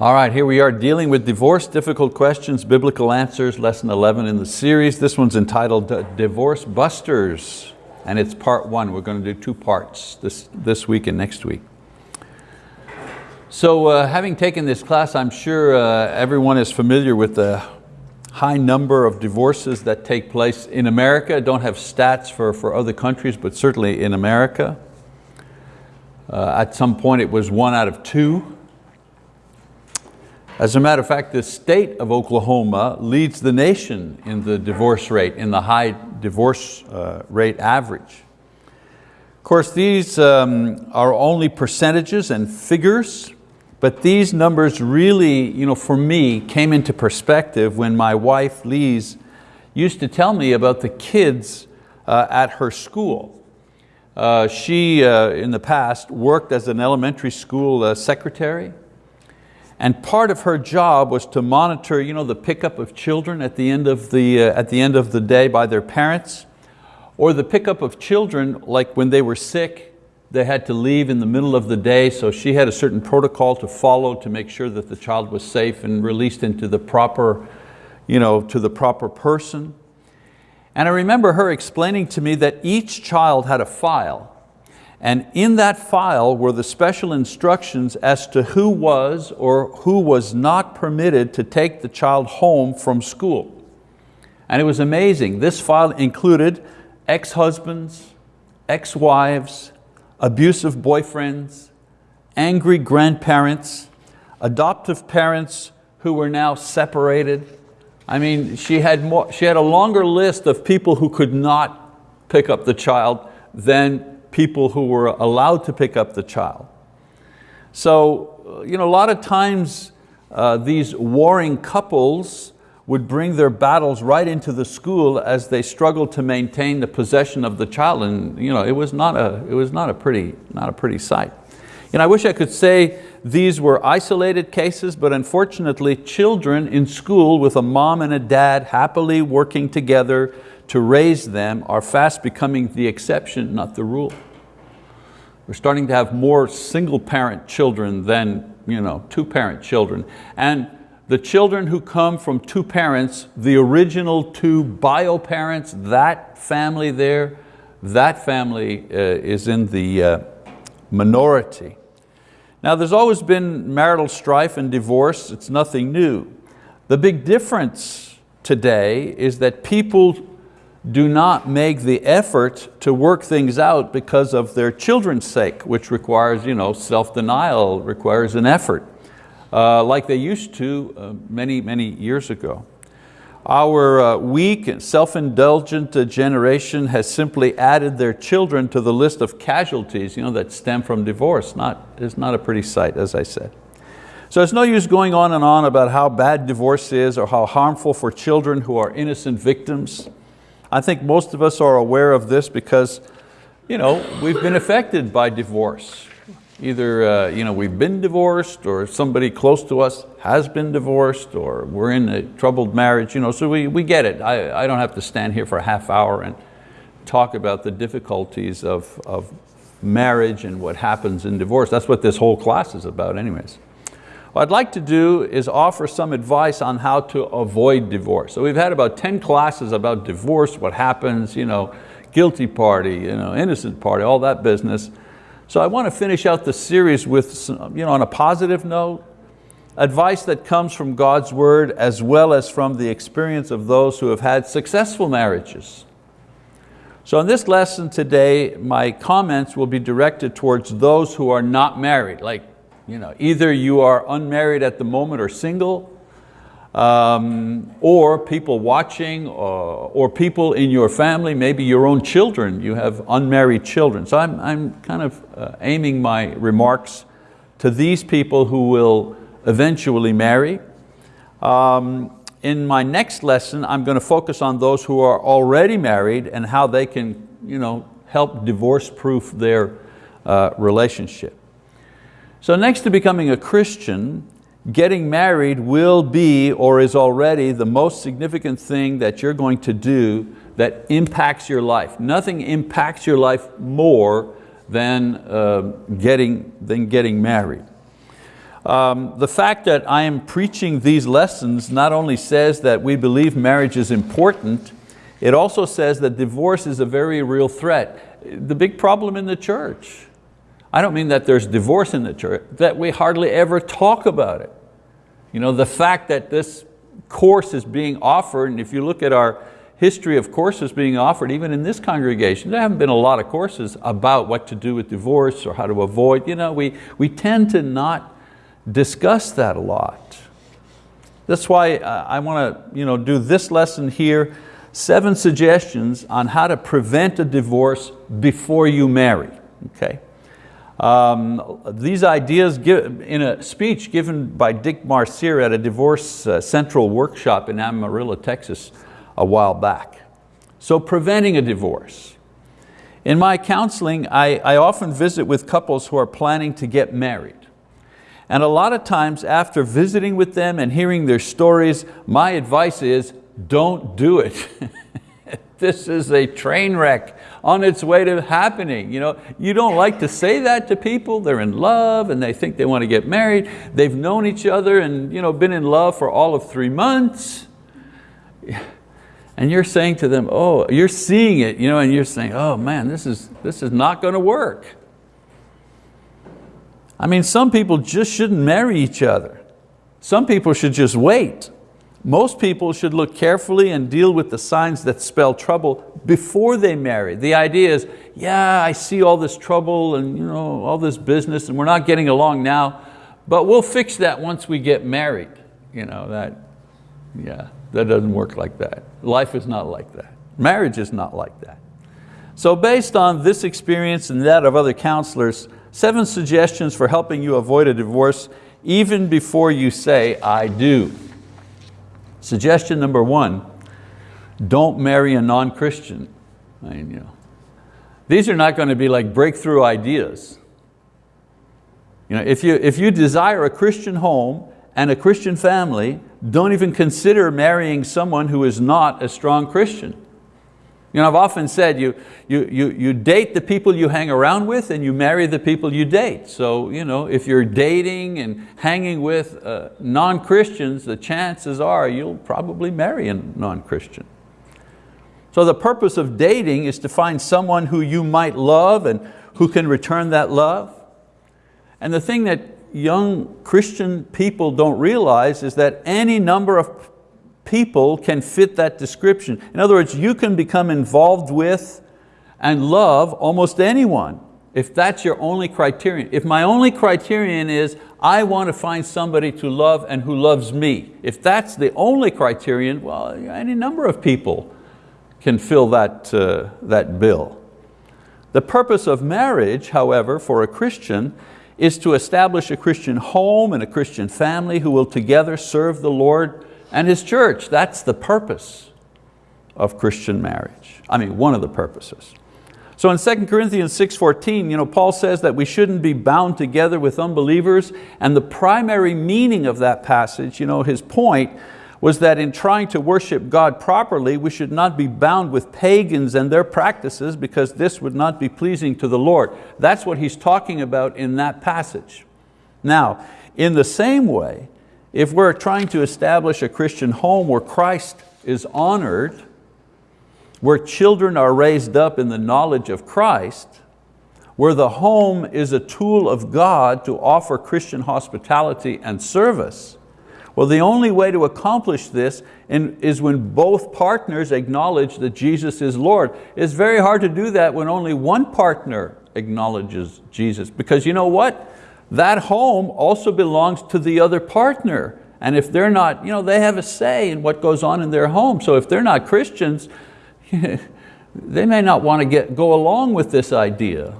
All right, here we are dealing with divorce, difficult questions, biblical answers, lesson 11 in the series. This one's entitled Divorce Busters, and it's part one. We're going to do two parts this, this week and next week. So uh, having taken this class, I'm sure uh, everyone is familiar with the high number of divorces that take place in America. I don't have stats for, for other countries, but certainly in America. Uh, at some point it was one out of two as a matter of fact, the state of Oklahoma leads the nation in the divorce rate, in the high divorce uh, rate average. Of course, these um, are only percentages and figures, but these numbers really, you know, for me, came into perspective when my wife, Lise, used to tell me about the kids uh, at her school. Uh, she, uh, in the past, worked as an elementary school uh, secretary, and part of her job was to monitor you know, the pickup of children at the, end of the, uh, at the end of the day by their parents, or the pickup of children like when they were sick, they had to leave in the middle of the day, so she had a certain protocol to follow to make sure that the child was safe and released into the proper, you know, to the proper person. And I remember her explaining to me that each child had a file and in that file were the special instructions as to who was or who was not permitted to take the child home from school. And it was amazing. This file included ex-husbands, ex-wives, abusive boyfriends, angry grandparents, adoptive parents who were now separated. I mean, she had, more, she had a longer list of people who could not pick up the child than people who were allowed to pick up the child. So you know, a lot of times uh, these warring couples would bring their battles right into the school as they struggled to maintain the possession of the child and you know, it was not a, it was not a, pretty, not a pretty sight. And I wish I could say these were isolated cases, but unfortunately children in school with a mom and a dad happily working together to raise them are fast becoming the exception, not the rule. We're starting to have more single parent children than you know, two parent children. And the children who come from two parents, the original two bio parents, that family there, that family uh, is in the uh, minority. Now there's always been marital strife and divorce, it's nothing new. The big difference today is that people do not make the effort to work things out because of their children's sake, which requires you know, self-denial, requires an effort, uh, like they used to uh, many, many years ago. Our uh, weak and self-indulgent generation has simply added their children to the list of casualties you know, that stem from divorce. Not, it's not a pretty sight, as I said. So it's no use going on and on about how bad divorce is or how harmful for children who are innocent victims. I think most of us are aware of this because you know, we've been affected by divorce. Either uh, you know, we've been divorced or somebody close to us has been divorced or we're in a troubled marriage, you know, so we, we get it. I, I don't have to stand here for a half hour and talk about the difficulties of, of marriage and what happens in divorce. That's what this whole class is about anyways. What I'd like to do is offer some advice on how to avoid divorce. So we've had about 10 classes about divorce, what happens, you know, guilty party, you know, innocent party, all that business. So I want to finish out the series with, some, you know, on a positive note, advice that comes from God's word as well as from the experience of those who have had successful marriages. So in this lesson today, my comments will be directed towards those who are not married, like you know, either you are unmarried at the moment or single, um, or people watching, or, or, people in your family, maybe your own children, you have unmarried children. So I'm, I'm kind of uh, aiming my remarks to these people who will eventually marry. Um, in my next lesson, I'm going to focus on those who are already married and how they can you know, help divorce-proof their uh, relationship. So next to becoming a Christian, getting married will be or is already the most significant thing that you're going to do that impacts your life. Nothing impacts your life more than, uh, getting, than getting married. Um, the fact that I am preaching these lessons not only says that we believe marriage is important, it also says that divorce is a very real threat. The big problem in the church, I don't mean that there's divorce in the church, that we hardly ever talk about it. You know, the fact that this course is being offered, and if you look at our history of courses being offered, even in this congregation, there haven't been a lot of courses about what to do with divorce or how to avoid. You know, we, we tend to not discuss that a lot. That's why I want to you know, do this lesson here, seven suggestions on how to prevent a divorce before you marry, okay? Um, these ideas give, in a speech given by Dick Marcier at a Divorce uh, Central workshop in Amarillo, Texas a while back. So preventing a divorce. In my counseling, I, I often visit with couples who are planning to get married. And a lot of times after visiting with them and hearing their stories, my advice is don't do it. this is a train wreck on its way to happening. You, know, you don't like to say that to people. They're in love and they think they want to get married. They've known each other and you know, been in love for all of three months. And you're saying to them, oh, you're seeing it, you know, and you're saying, oh man, this is, this is not going to work. I mean, some people just shouldn't marry each other. Some people should just wait. Most people should look carefully and deal with the signs that spell trouble before they marry. The idea is, yeah, I see all this trouble and you know, all this business and we're not getting along now, but we'll fix that once we get married. You know, that, yeah, that doesn't work like that. Life is not like that. Marriage is not like that. So based on this experience and that of other counselors, seven suggestions for helping you avoid a divorce even before you say, I do. Suggestion number one, don't marry a non-Christian. I mean, you know, these are not going to be like breakthrough ideas. You know, if, you, if you desire a Christian home and a Christian family, don't even consider marrying someone who is not a strong Christian. You know, I've often said you, you, you, you date the people you hang around with and you marry the people you date. So you know, if you're dating and hanging with uh, non-Christians, the chances are you'll probably marry a non-Christian. So the purpose of dating is to find someone who you might love and who can return that love. And the thing that young Christian people don't realize is that any number of people can fit that description. In other words, you can become involved with and love almost anyone if that's your only criterion. If my only criterion is I want to find somebody to love and who loves me, if that's the only criterion, well, any number of people can fill that, uh, that bill. The purpose of marriage, however, for a Christian is to establish a Christian home and a Christian family who will together serve the Lord and His church. That's the purpose of Christian marriage. I mean, one of the purposes. So in 2 Corinthians 6.14, you know, Paul says that we shouldn't be bound together with unbelievers, and the primary meaning of that passage, you know, his point, was that in trying to worship God properly, we should not be bound with pagans and their practices because this would not be pleasing to the Lord. That's what he's talking about in that passage. Now, in the same way, if we're trying to establish a Christian home where Christ is honored, where children are raised up in the knowledge of Christ, where the home is a tool of God to offer Christian hospitality and service, well, the only way to accomplish this is when both partners acknowledge that Jesus is Lord. It's very hard to do that when only one partner acknowledges Jesus because you know what? That home also belongs to the other partner. And if they're not, you know, they have a say in what goes on in their home. So if they're not Christians, they may not want to get, go along with this idea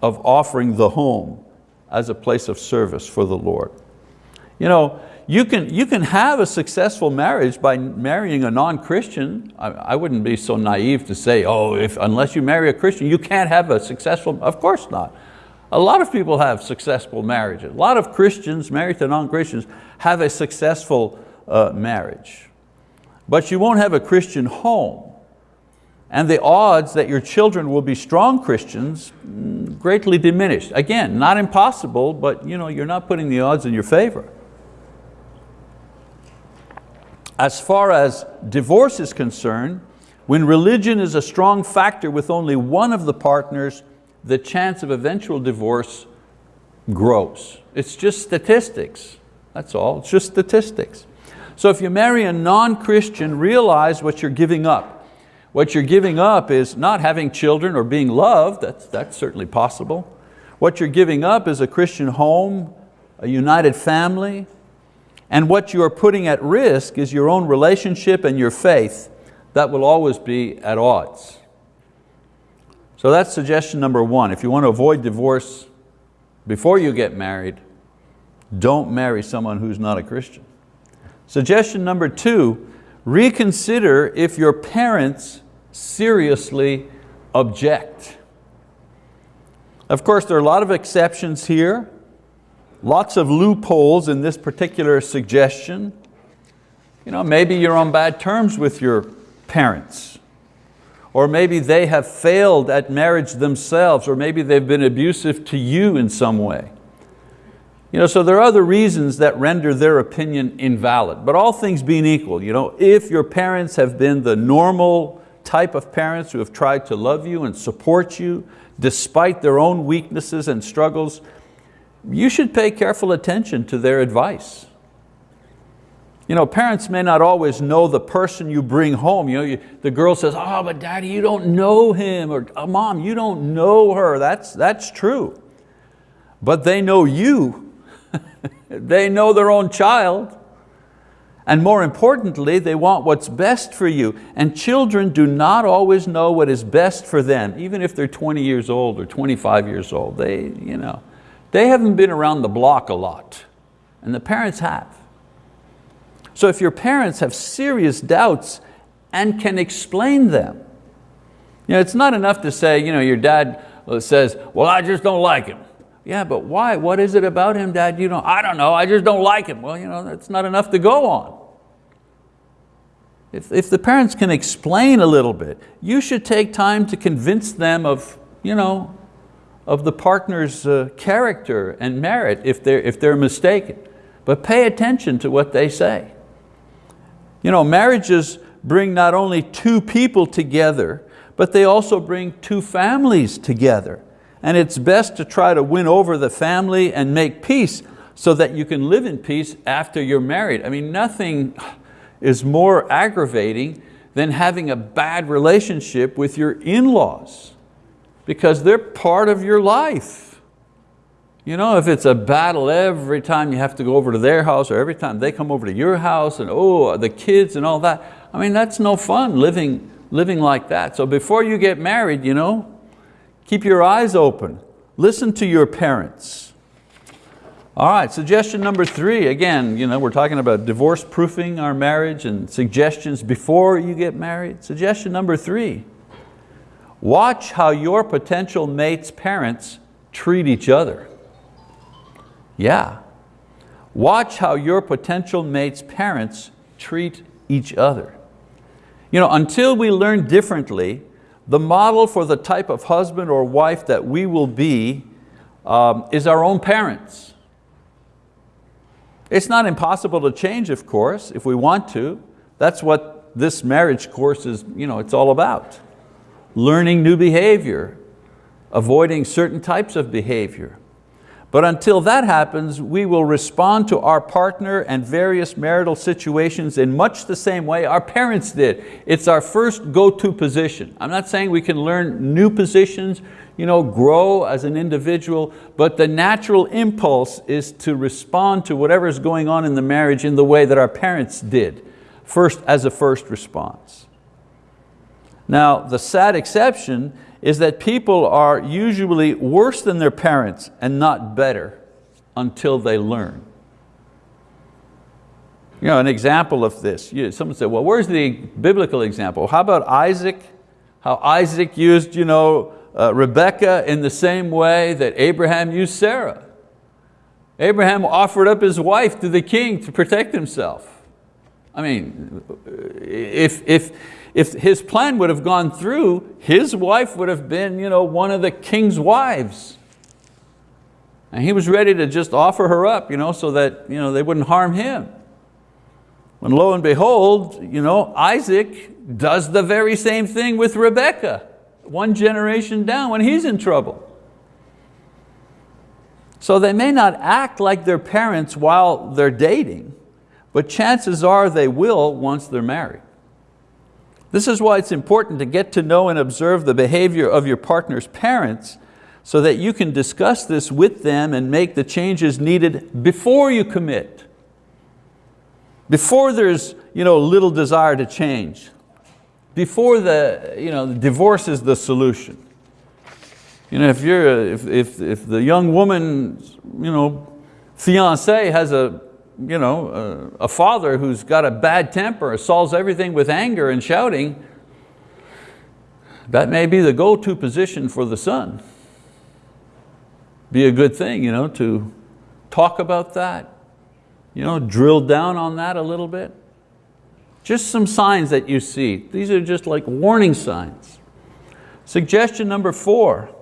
of offering the home as a place of service for the Lord. You know, you can, you can have a successful marriage by marrying a non-Christian. I, I, wouldn't be so naive to say, oh, if, unless you marry a Christian, you can't have a successful, of course not. A lot of people have successful marriages. A lot of Christians married to non-Christians have a successful uh, marriage. But you won't have a Christian home. and the odds that your children will be strong Christians mm, greatly diminished. Again, not impossible, but you know, you're not putting the odds in your favor. As far as divorce is concerned, when religion is a strong factor with only one of the partners, the chance of eventual divorce grows. It's just statistics, that's all, it's just statistics. So if you marry a non-Christian, realize what you're giving up. What you're giving up is not having children or being loved, that's, that's certainly possible. What you're giving up is a Christian home, a united family, and what you are putting at risk is your own relationship and your faith that will always be at odds. So that's suggestion number one. If you want to avoid divorce before you get married, don't marry someone who's not a Christian. Suggestion number two, reconsider if your parents seriously object. Of course, there are a lot of exceptions here, lots of loopholes in this particular suggestion. You know, maybe you're on bad terms with your parents, or maybe they have failed at marriage themselves, or maybe they've been abusive to you in some way. You know, so there are other reasons that render their opinion invalid, but all things being equal, you know, if your parents have been the normal, type of parents who have tried to love you and support you despite their own weaknesses and struggles, you should pay careful attention to their advice. You know, parents may not always know the person you bring home. You know, you, the girl says, oh, but daddy, you don't know him, or oh, mom, you don't know her. That's, that's true. But they know you. they know their own child. And more importantly, they want what's best for you. And children do not always know what is best for them, even if they're 20 years old or 25 years old. They, you know, they haven't been around the block a lot, and the parents have. So if your parents have serious doubts and can explain them, you know, it's not enough to say, you know, your dad says, well, I just don't like him. Yeah, but why? What is it about him, Dad? You know, I don't know, I just don't like him. Well, you know, that's not enough to go on. If, if the parents can explain a little bit, you should take time to convince them of, you know, of the partner's uh, character and merit if they're, if they're mistaken. But pay attention to what they say. You know, marriages bring not only two people together, but they also bring two families together and it's best to try to win over the family and make peace so that you can live in peace after you're married. I mean, nothing is more aggravating than having a bad relationship with your in-laws because they're part of your life. You know, if it's a battle every time you have to go over to their house or every time they come over to your house and oh, the kids and all that, I mean, that's no fun living, living like that. So before you get married, you know, Keep your eyes open. Listen to your parents. All right, suggestion number three, again, you know, we're talking about divorce proofing our marriage and suggestions before you get married. Suggestion number three, watch how your potential mate's parents treat each other. Yeah, watch how your potential mate's parents treat each other. You know, until we learn differently, the model for the type of husband or wife that we will be um, is our own parents. It's not impossible to change, of course, if we want to. That's what this marriage course is you know, it's all about. Learning new behavior, avoiding certain types of behavior. But until that happens, we will respond to our partner and various marital situations in much the same way our parents did. It's our first go-to position. I'm not saying we can learn new positions, you know, grow as an individual, but the natural impulse is to respond to whatever is going on in the marriage in the way that our parents did, first as a first response. Now, the sad exception is that people are usually worse than their parents and not better until they learn. You know, an example of this, someone said, well, where's the biblical example? How about Isaac? How Isaac used you know, uh, Rebecca in the same way that Abraham used Sarah. Abraham offered up his wife to the king to protect himself. I mean, if, if, if his plan would have gone through, his wife would have been you know, one of the king's wives. And he was ready to just offer her up you know, so that you know, they wouldn't harm him. When lo and behold, you know, Isaac does the very same thing with Rebekah, one generation down when he's in trouble. So they may not act like their parents while they're dating, but chances are they will once they're married. This is why it's important to get to know and observe the behavior of your partner's parents so that you can discuss this with them and make the changes needed before you commit. Before there's you know, little desire to change. Before the, you know, the divorce is the solution. You know, if, you're, if, if, if the young woman, you know, fiance has a, you know, a, a father who's got a bad temper, solves everything with anger and shouting, that may be the go-to position for the son. Be a good thing you know, to talk about that, you know, drill down on that a little bit. Just some signs that you see. These are just like warning signs. Suggestion number four,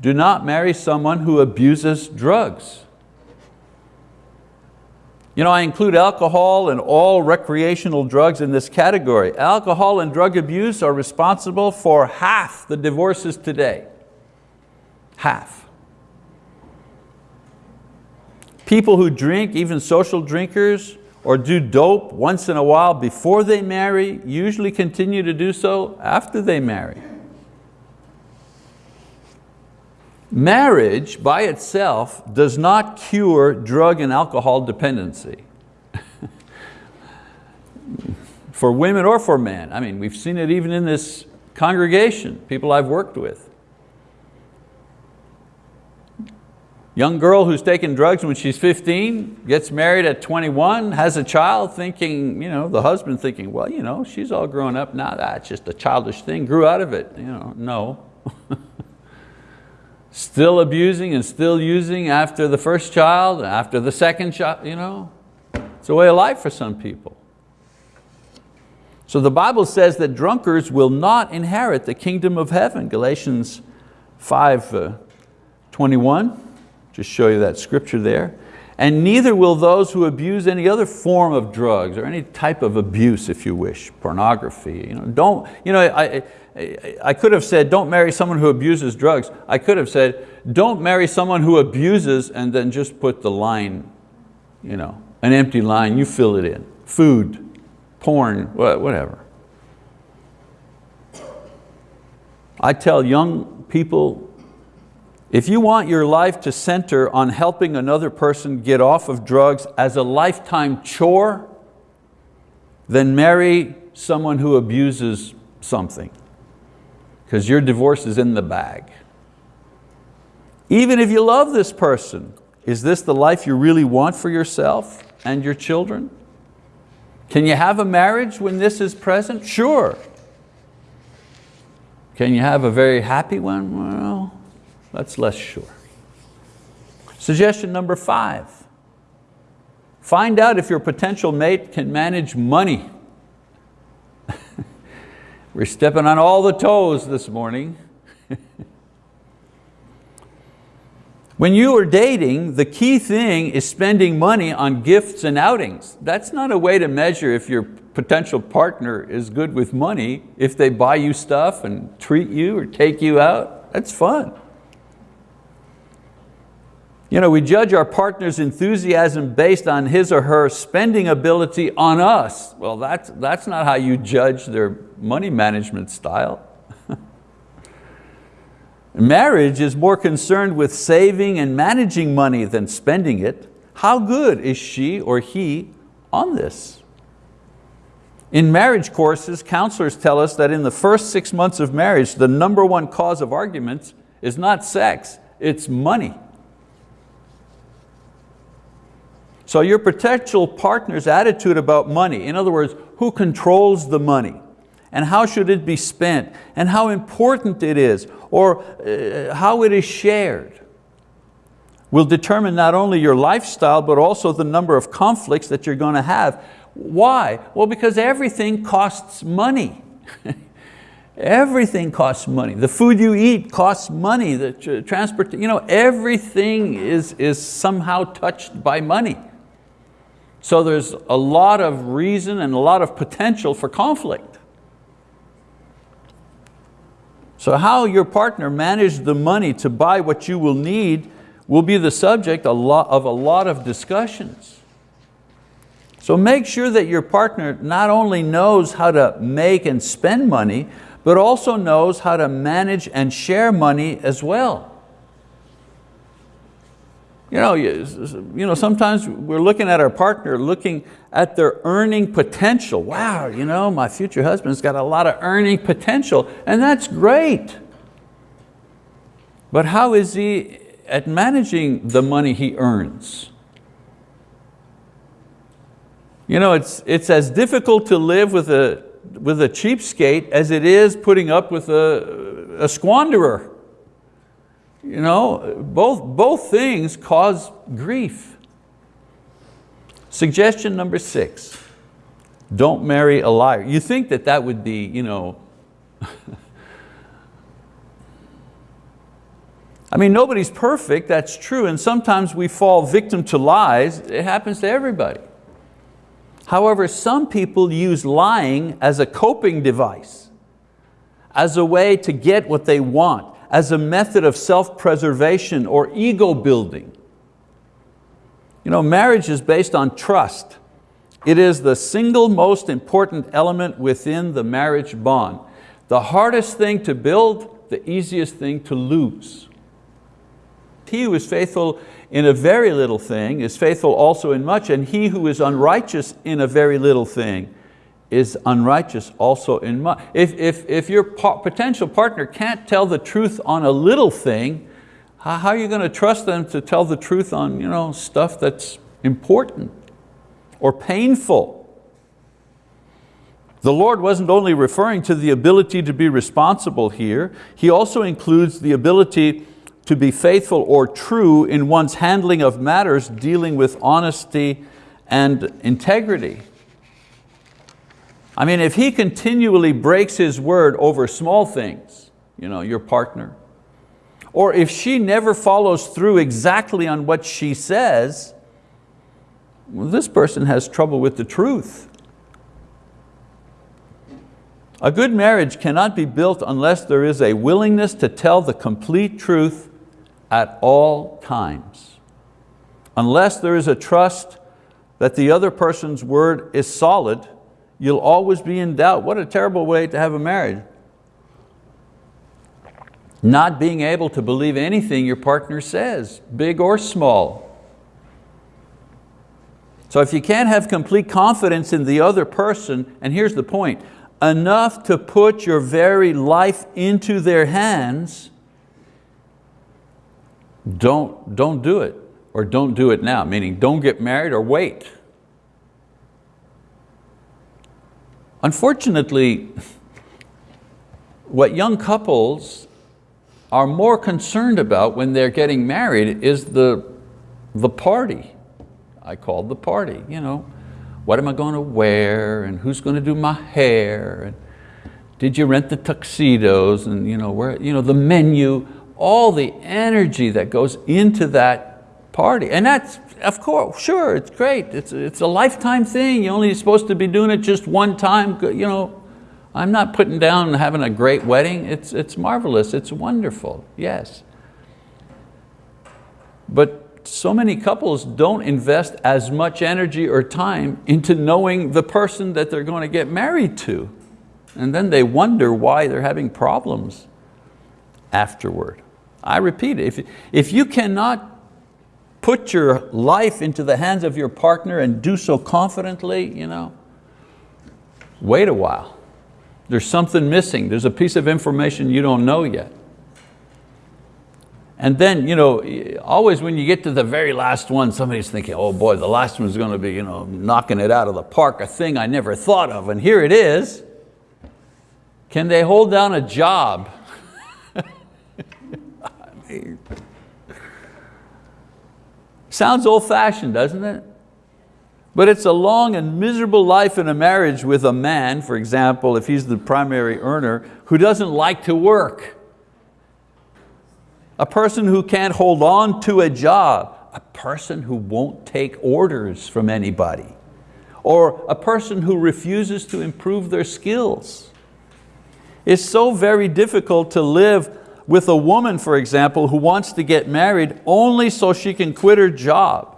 do not marry someone who abuses drugs. You know, I include alcohol and all recreational drugs in this category. Alcohol and drug abuse are responsible for half the divorces today. Half. People who drink, even social drinkers, or do dope once in a while before they marry, usually continue to do so after they marry. Marriage by itself does not cure drug and alcohol dependency. for women or for men. I mean, we've seen it even in this congregation, people I've worked with. Young girl who's taking drugs when she's 15, gets married at 21, has a child thinking, you know, the husband thinking, well, you know, she's all grown up now, that's just a childish thing, grew out of it. You know, no. still abusing and still using after the first child, after the second child, you know. It's a way of life for some people. So the Bible says that drunkards will not inherit the kingdom of heaven, Galatians 5, uh, 21, just show you that scripture there. And neither will those who abuse any other form of drugs or any type of abuse, if you wish, pornography. You know, don't, you know, I, I could have said, don't marry someone who abuses drugs. I could have said, don't marry someone who abuses and then just put the line, you know, an empty line, you fill it in. Food, porn, whatever. I tell young people, if you want your life to center on helping another person get off of drugs as a lifetime chore, then marry someone who abuses something because your divorce is in the bag. Even if you love this person, is this the life you really want for yourself and your children? Can you have a marriage when this is present? Sure. Can you have a very happy one? Well, that's less sure. Suggestion number five, find out if your potential mate can manage money. We're stepping on all the toes this morning. when you are dating, the key thing is spending money on gifts and outings. That's not a way to measure if your potential partner is good with money, if they buy you stuff and treat you or take you out. That's fun. You know, we judge our partner's enthusiasm based on his or her spending ability on us. Well, that's, that's not how you judge their money management style. Marriage is more concerned with saving and managing money than spending it. How good is she or he on this? In marriage courses, counselors tell us that in the first six months of marriage, the number one cause of arguments is not sex, it's money. So your potential partner's attitude about money, in other words, who controls the money, and how should it be spent, and how important it is, or uh, how it is shared, will determine not only your lifestyle, but also the number of conflicts that you're going to have. Why? Well, because everything costs money. everything costs money. The food you eat costs money, the transport, you know, everything is, is somehow touched by money. So there's a lot of reason and a lot of potential for conflict. So how your partner managed the money to buy what you will need will be the subject of a lot of discussions. So make sure that your partner not only knows how to make and spend money, but also knows how to manage and share money as well. You know, you know, sometimes we're looking at our partner, looking at their earning potential. Wow, you know, my future husband's got a lot of earning potential, and that's great. But how is he at managing the money he earns. You know, it's, it's as difficult to live with a, with a cheapskate as it is putting up with a, a squanderer. You know, both, both things cause grief. Suggestion number six, don't marry a liar. You think that that would be, you know, I mean, nobody's perfect, that's true, and sometimes we fall victim to lies. It happens to everybody. However, some people use lying as a coping device, as a way to get what they want, as a method of self-preservation or ego building. You know, marriage is based on trust. It is the single most important element within the marriage bond. The hardest thing to build, the easiest thing to lose. He who is faithful in a very little thing is faithful also in much, and he who is unrighteous in a very little thing is unrighteous also in much. If, if, if your potential partner can't tell the truth on a little thing, how are you going to trust them to tell the truth on you know, stuff that's important or painful? The Lord wasn't only referring to the ability to be responsible here, He also includes the ability to be faithful or true in one's handling of matters dealing with honesty and integrity. I mean, if he continually breaks his word over small things, you know, your partner, or if she never follows through exactly on what she says, well, this person has trouble with the truth. A good marriage cannot be built unless there is a willingness to tell the complete truth at all times. Unless there is a trust that the other person's word is solid, you'll always be in doubt. What a terrible way to have a marriage. Not being able to believe anything your partner says, big or small. So if you can't have complete confidence in the other person, and here's the point, enough to put your very life into their hands, don't, don't do it or don't do it now, meaning don't get married or wait. Unfortunately, what young couples are more concerned about when they're getting married is the, the party. I call the party, you know. What am I going to wear and who's going to do my hair and did you rent the tuxedos and you know, where, you know, the menu, all the energy that goes into that party. And that's, of course, sure, it's great. It's, it's a lifetime thing. You're only supposed to be doing it just one time. You know, I'm not putting down having a great wedding. It's, it's marvelous, it's wonderful, yes. But so many couples don't invest as much energy or time into knowing the person that they're going to get married to. And then they wonder why they're having problems afterward. I repeat, if, if you cannot put your life into the hands of your partner and do so confidently, you know, wait a while. There's something missing. There's a piece of information you don't know yet. And then, you know, always when you get to the very last one, somebody's thinking, oh boy, the last one's going to be you know, knocking it out of the park, a thing I never thought of, and here it is. Can they hold down a job Sounds old fashioned, doesn't it? But it's a long and miserable life in a marriage with a man, for example, if he's the primary earner, who doesn't like to work. A person who can't hold on to a job. A person who won't take orders from anybody. Or a person who refuses to improve their skills. It's so very difficult to live with a woman, for example, who wants to get married only so she can quit her job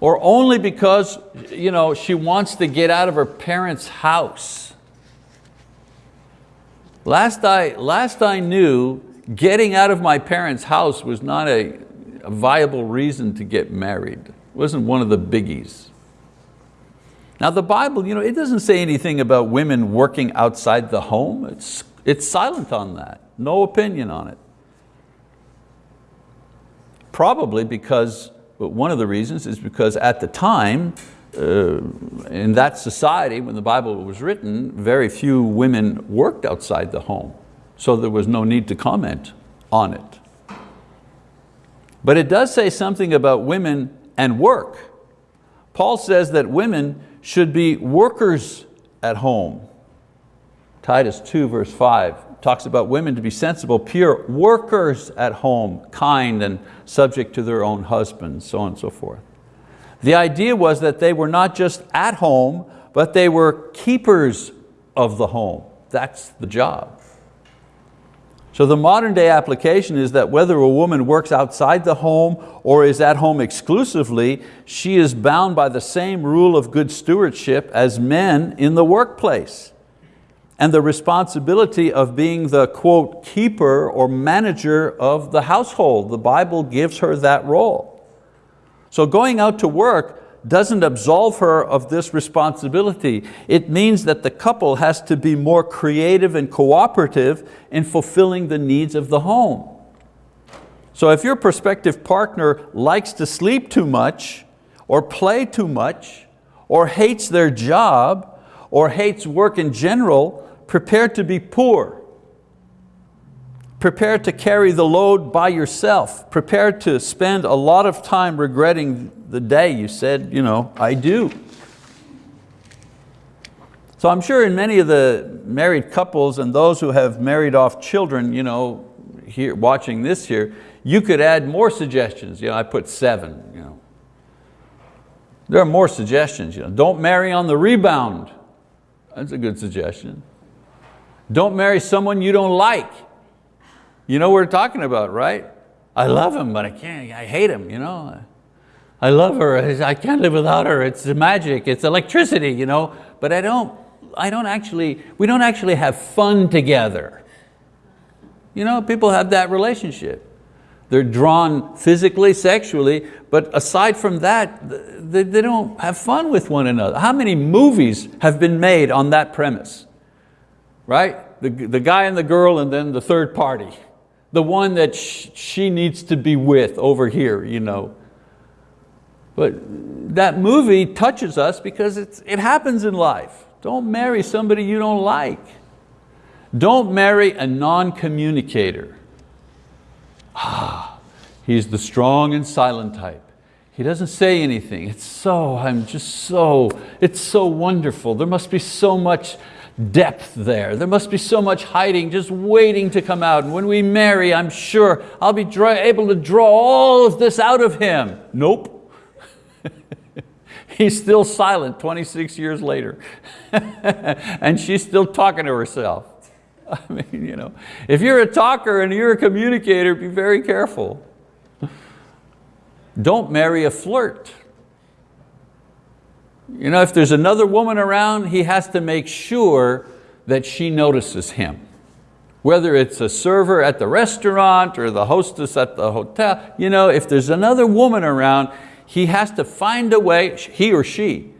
or only because you know, she wants to get out of her parents' house. Last I, last I knew, getting out of my parents' house was not a, a viable reason to get married. It wasn't one of the biggies. Now the Bible, you know, it doesn't say anything about women working outside the home. It's, it's silent on that, no opinion on it. Probably because one of the reasons is because at the time, uh, in that society, when the Bible was written, very few women worked outside the home. So there was no need to comment on it. But it does say something about women and work. Paul says that women should be workers at home. Titus 2 verse 5 talks about women to be sensible, pure, workers at home, kind and subject to their own husbands, so on and so forth. The idea was that they were not just at home, but they were keepers of the home. That's the job. So the modern day application is that whether a woman works outside the home or is at home exclusively, she is bound by the same rule of good stewardship as men in the workplace and the responsibility of being the quote, keeper or manager of the household. The Bible gives her that role. So going out to work doesn't absolve her of this responsibility. It means that the couple has to be more creative and cooperative in fulfilling the needs of the home. So if your prospective partner likes to sleep too much, or play too much, or hates their job, or hates work in general, prepared to be poor, prepared to carry the load by yourself, prepared to spend a lot of time regretting the day you said, you know, I do. So I'm sure in many of the married couples and those who have married off children, you know, here, watching this here, you could add more suggestions. You know, I put seven. You know. There are more suggestions. You know. Don't marry on the rebound. That's a good suggestion. Don't marry someone you don't like. You know what we're talking about, right? I love him, but I can't, I hate him, you know. I love her, I can't live without her, it's magic, it's electricity, you know. But I don't, I don't actually, we don't actually have fun together. You know, people have that relationship. They're drawn physically, sexually, but aside from that, they, they don't have fun with one another. How many movies have been made on that premise? Right? The, the guy and the girl and then the third party. The one that sh she needs to be with over here, you know. But that movie touches us because it's, it happens in life. Don't marry somebody you don't like. Don't marry a non-communicator. Ah, he's the strong and silent type. He doesn't say anything. It's so, I'm just so, it's so wonderful. There must be so much depth there. There must be so much hiding, just waiting to come out. And when we marry, I'm sure I'll be able to draw all of this out of him. Nope. He's still silent 26 years later. and she's still talking to herself. I mean, you know, if you're a talker and you're a communicator, be very careful. Don't marry a flirt. You know, if there's another woman around, he has to make sure that she notices him. Whether it's a server at the restaurant or the hostess at the hotel, you know, if there's another woman around, he has to find a way, he or she,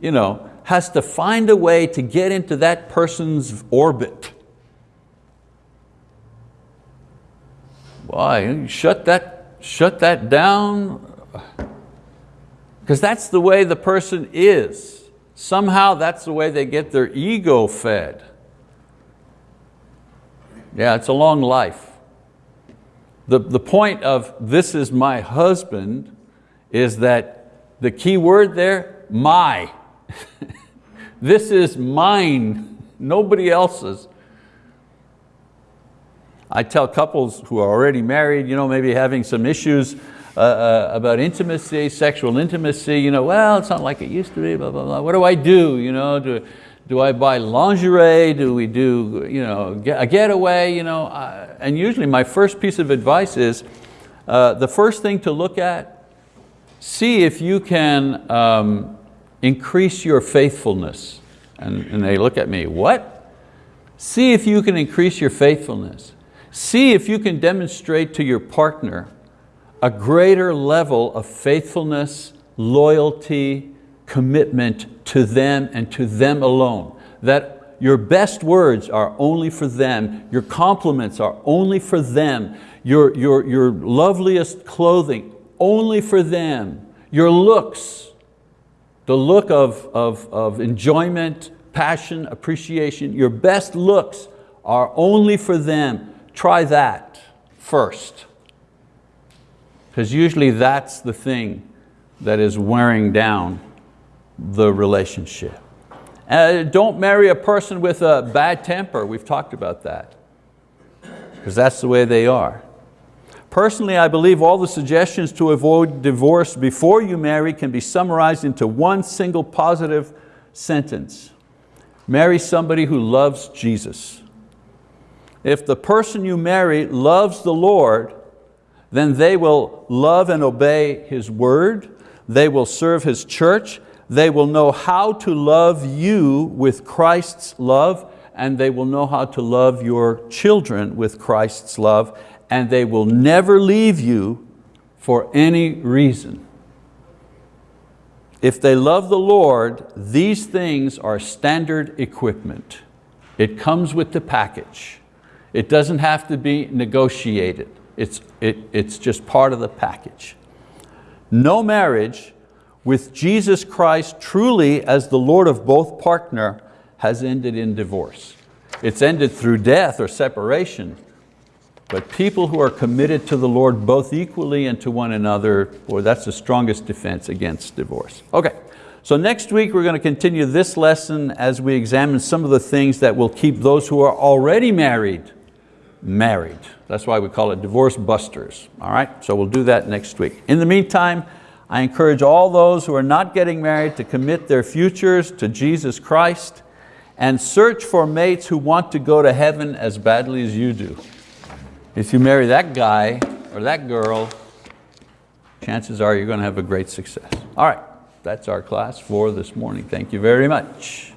you know, has to find a way to get into that person's orbit. Why, shut that, shut that down, because that's the way the person is. Somehow that's the way they get their ego fed. Yeah, it's a long life. The, the point of this is my husband is that the key word there, my. this is mine, nobody else's. I tell couples who are already married, you know, maybe having some issues uh, uh, about intimacy, sexual intimacy, you know, well, it's not like it used to be, blah, blah, blah. What do I do? You know, do, do I buy lingerie? Do we do you know, a getaway? You know? Uh, and usually my first piece of advice is, uh, the first thing to look at, see if you can um, increase your faithfulness. And, and they look at me, what? See if you can increase your faithfulness. See if you can demonstrate to your partner a greater level of faithfulness, loyalty, commitment to them and to them alone. That your best words are only for them, your compliments are only for them, your, your, your loveliest clothing only for them, your looks, the look of, of, of enjoyment, passion, appreciation, your best looks are only for them. Try that first. Because usually that's the thing that is wearing down the relationship. Uh, don't marry a person with a bad temper. We've talked about that. Because that's the way they are. Personally, I believe all the suggestions to avoid divorce before you marry can be summarized into one single positive sentence. Marry somebody who loves Jesus. If the person you marry loves the Lord, then they will love and obey His word, they will serve His church, they will know how to love you with Christ's love, and they will know how to love your children with Christ's love, and they will never leave you for any reason. If they love the Lord, these things are standard equipment. It comes with the package. It doesn't have to be negotiated. It's, it, it's just part of the package. No marriage with Jesus Christ truly as the Lord of both partner has ended in divorce. It's ended through death or separation, but people who are committed to the Lord both equally and to one another, or that's the strongest defense against divorce. Okay, so next week we're going to continue this lesson as we examine some of the things that will keep those who are already married, married. That's why we call it divorce busters. All right, so we'll do that next week. In the meantime, I encourage all those who are not getting married to commit their futures to Jesus Christ and search for mates who want to go to heaven as badly as you do. If you marry that guy or that girl, chances are you're going to have a great success. All right, that's our class for this morning. Thank you very much.